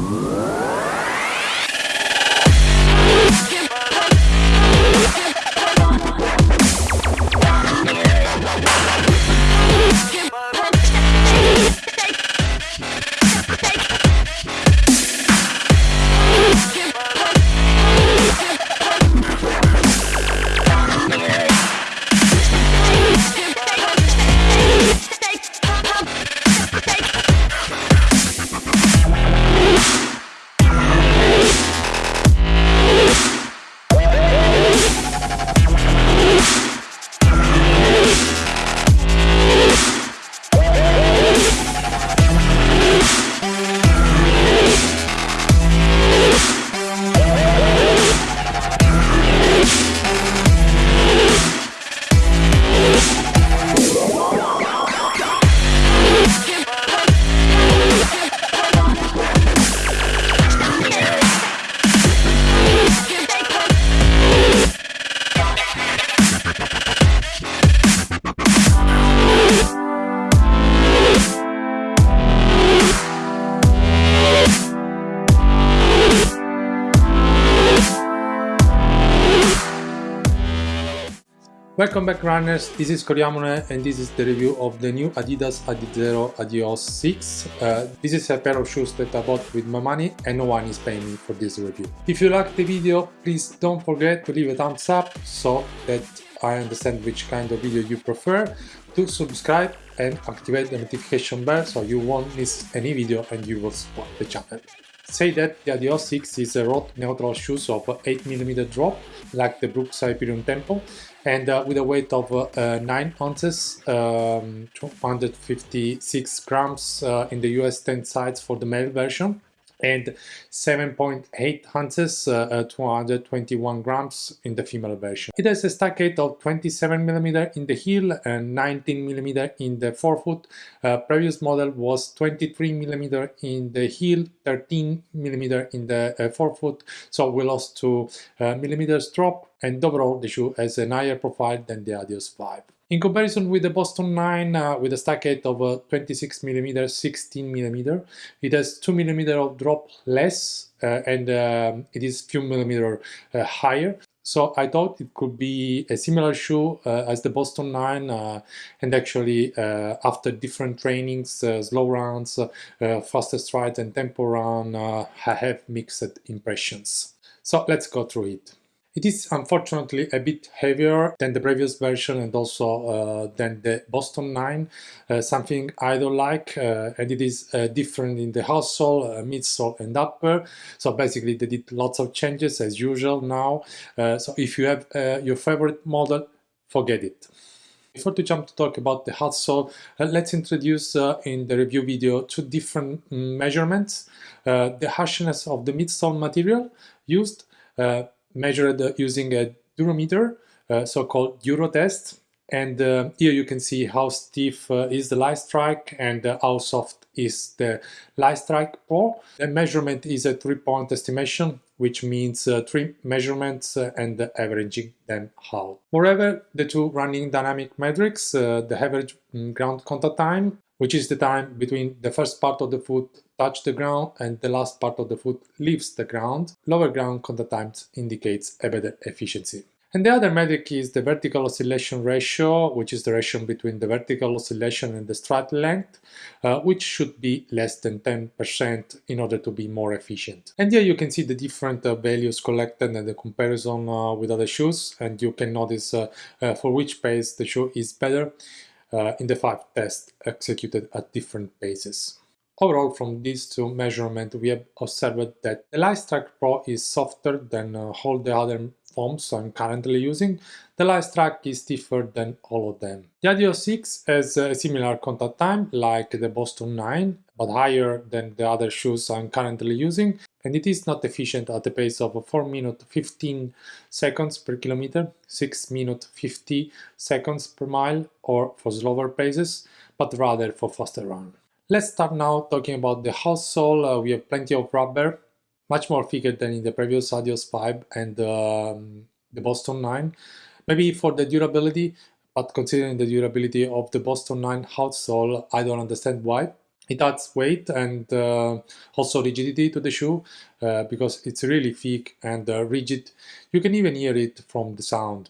Whoa. Welcome back runners, this is Coriamone and this is the review of the new Adidas Adizero Adios 6. Uh, this is a pair of shoes that I bought with my money and no one is paying me for this review. If you like the video, please don't forget to leave a thumbs up so that I understand which kind of video you prefer, to subscribe and activate the notification bell so you won't miss any video and you will support the channel. Say that the Adios 6 is a road neutral shoes of 8mm drop like the Brooks Hyperion Tempo and uh, with a weight of uh, 9 ounces, um, 256 grams uh, in the US 10 size for the male version and 7.8 ounces, uh, uh 221 grams in the female version. It has a stack height of 27 mm in the heel and 19 mm in the forefoot. Uh, previous model was 23 mm in the heel, 13 mm in the uh, forefoot, so we lost 2 uh, millimeters drop and overall the shoe has a higher profile than the Adios 5. In comparison with the Boston 9 uh, with a stack height of uh, 26 millimeter, 16 millimeter, it has 2 millimeter of drop less uh, and um, it is few millimeter uh, higher. So I thought it could be a similar shoe uh, as the Boston 9 uh, and actually after different trainings, slow runs, faster strides and tempo run, I have mixed impressions. So let's go through it. It is unfortunately a bit heavier than the previous version and also uh, than the Boston 9, uh, something I don't like uh, and it is uh, different in the outsole, uh, midsole and upper. So basically they did lots of changes as usual now. Uh, so if you have your favorite model, forget it. Before to jump to talk about the uh, let's introduce in the review video two different mm, measurements. The harshness of the midsole material used measured using a durometer, uh, so-called Durotest. And uh, here you can see how stiff uh, is the light strike and how soft is the Lightstrike Pro. The measurement is a three-point estimation, which means uh, three measurements uh, and averaging them out. Moreover, the two running dynamic metrics, uh, the average mm, ground contact time, which is the time between the first part of the foot touch the ground and the last part of the foot leaves the ground, lower ground contact times indicates a better efficiency. And the other metric is the vertical oscillation ratio, which is the ratio between the vertical oscillation and the stride length, uh, which should be less than 10% in order to be more efficient. And here you can see the different uh, values collected and the comparison uh, with other shoes, and you can notice uh, uh, for which pace the shoe is better uh, in the five tests executed at different paces. Overall, from these two measurements, we have observed that the Lightstrike Pro is softer than uh, all the other foams I'm currently using. The Lightstrike is stiffer than all of them. The Adios 6 has a similar contact time like the Boston 9, but higher than the other shoes I'm currently using, and it is not efficient at a pace of 4 minutes 15 seconds per kilometer, 6 minutes 50 seconds per mile, or for slower paces, but rather for faster run. Let's start now talking about the outsole. Uh, we have plenty of rubber, much more thicker than in the previous Adios 5 and um, the Boston 9. Maybe for the durability, but considering the durability of the Boston 9 outsole, I don't understand why. It adds weight and uh, also rigidity to the shoe uh, because it's really thick and uh, rigid. You can even hear it from the sound.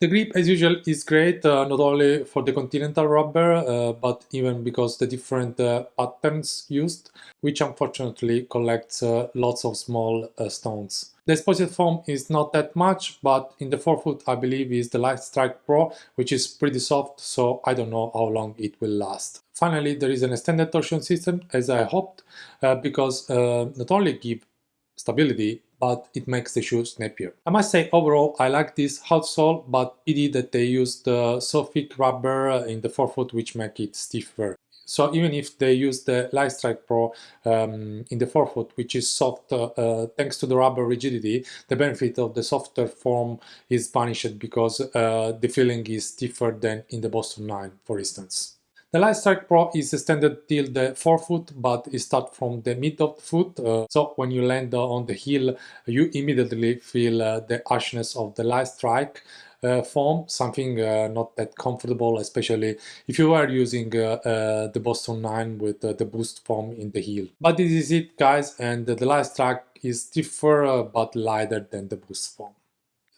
The grip, as usual, is great, uh, not only for the continental rubber, uh, but even because the different uh, patterns used, which unfortunately collects uh, lots of small uh, stones. The exposed foam is not that much, but in the forefoot I believe is the Light Strike Pro, which is pretty soft, so I don't know how long it will last. Finally, there is an extended torsion system, as I hoped, uh, because not only give stability, but it makes the shoe snappier. I must say overall I like this outsole, but pity that they used the so thick rubber in the forefoot which make it stiffer. So even if they use the Light Strike Pro um, in the forefoot, which is soft uh, uh, thanks to the rubber rigidity, the benefit of the softer form is vanished because uh, the feeling is stiffer than in the Boston 9, for instance. The Light Strike Pro is extended till the forefoot, but it starts from the mid of the foot. Uh, so when you land on the heel, you immediately feel uh, the harshness of the Light Strike. Uh, foam, something uh, not that comfortable, especially if you are using uh, uh the Boston 9 with the boost foam in the heel. But this is it guys, and the Light Strike is stiffer but lighter than the boost foam.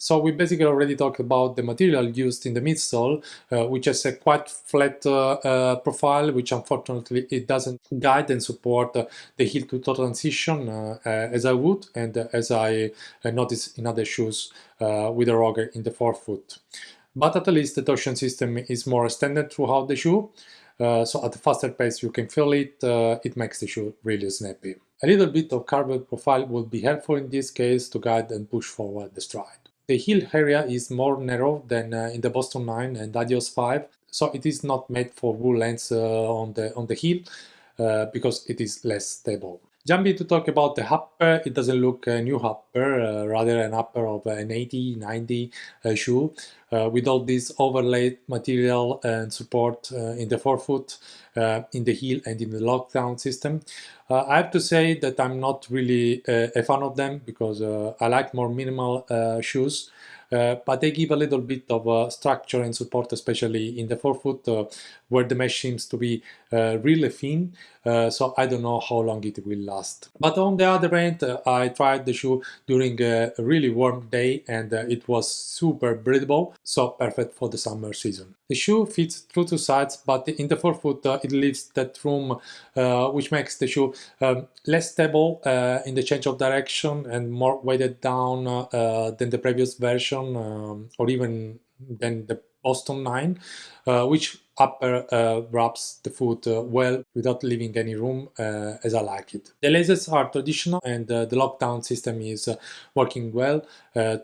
So we basically already talked about the material used in the midsole, uh, which has a quite flat uh, uh, profile, which unfortunately it doesn't guide and support uh, the heel to toe transition uh, uh, as I would and as I noticed in other shoes with a rocker in the forefoot. But at least the torsion system is more extended throughout the shoe, so at a faster pace you can feel it, it makes the shoe really snappy. A little bit of carbon profile would be helpful in this case to guide and push forward the stride. The heel area is more narrow than uh, in the Boston 9 and Adios 5, so it is not made for wool lens uh, on the on the heel uh, because it is less stable. Jumping to talk about the upper, it doesn't look a new upper, uh, rather an upper of an 80, 90 uh, shoe uh, with all this overlaid material and support uh, in the forefoot, uh, in the heel and in the lockdown system. Uh, I have to say that I'm not really a fan of them because I like more minimal shoes. But they give a little bit of structure and support, especially in the forefoot, where the mesh seems to be really thin. so I don't know how long it will last. But on the other end, I tried the shoe during a really warm day and it was super breathable, so perfect for the summer season. The shoe fits through two sides, but in the forefoot uh, it leaves that room uh, which makes the shoe um, less stable uh, in the change of direction and more weighted down than the previous version um, or even than the Boston 9, uh, which upper uh, wraps the foot uh, well without leaving any room uh, as I like it. The lasers are traditional and uh, the lockdown system is uh, working well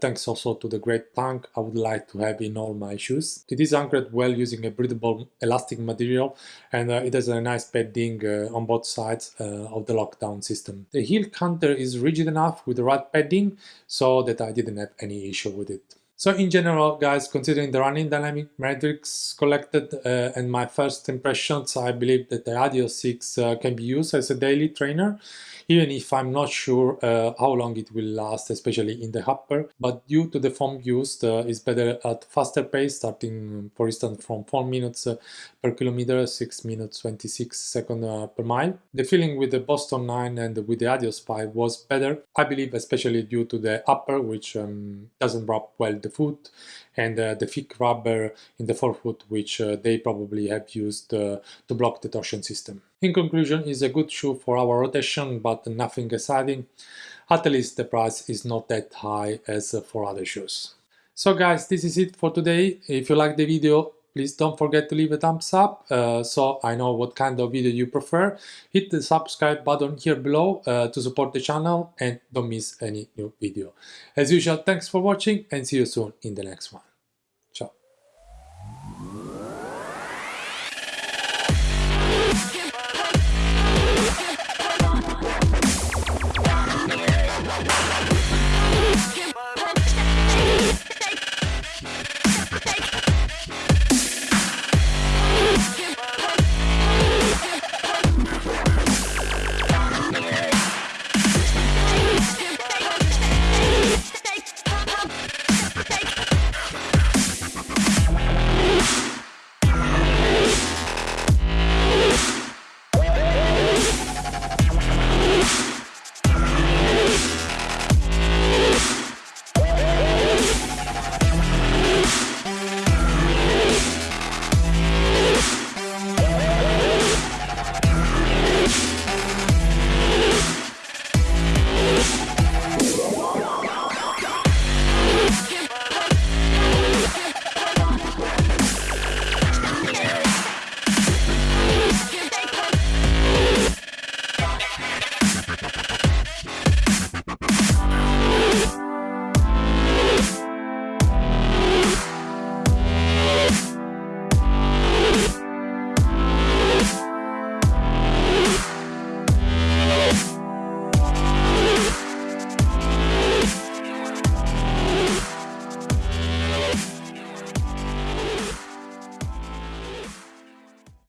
thanks also to the great tank I would like to have in all my shoes. It is anchored well using a breathable elastic material and it has a nice padding on both sides of the lockdown system. The heel counter is rigid enough with the right padding so that I didn't have any issue with it. So in general, guys, considering the running dynamic metrics collected uh, and my first impressions, I believe that the Adios 6 uh, can be used as a daily trainer even if I'm not sure uh, how long it will last, especially in the upper. But due to the foam used, uh, it's better at faster pace, starting, for instance, from 4 minutes uh, per kilometer, 6 minutes 26 seconds uh, per mile. The feeling with the Boston 9 and with the Adios 5 was better, I believe, especially due to the upper, which um, doesn't wrap well the foot, and uh, the thick rubber in the forefoot, which uh, they probably have used to block the torsion system. In conclusion, it's a good shoe for our rotation, but nothing exciting. At least the price is not that high as for other shoes. So guys, this is it for today. If you like the video, please don't forget to leave a thumbs up uh, so I know what kind of video you prefer. Hit the subscribe button here below uh, to support the channel and don't miss any new video. As usual, thanks for watching and see you soon in the next one.